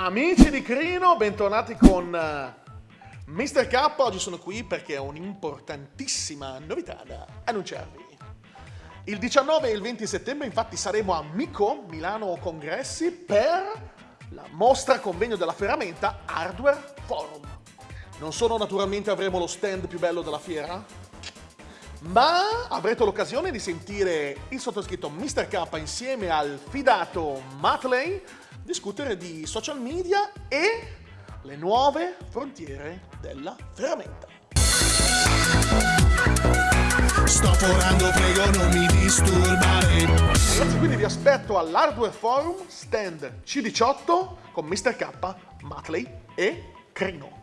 Amici di Crino, bentornati con uh, Mr. K. Oggi sono qui perché ho un'importantissima novità da annunciarvi. Il 19 e il 20 settembre infatti saremo a Mico, Milano Congressi, per la mostra convegno della ferramenta Hardware Forum. Non solo naturalmente avremo lo stand più bello della fiera, ma avrete l'occasione di sentire il sottoscritto Mr. K insieme al fidato Matley discutere di social media e le nuove frontiere della ferramenta. Sto forando, prego non mi disturbare. Ragazzi, quindi vi aspetto all'Hardware Forum stand C18 con Mr. K, Matley e Crino.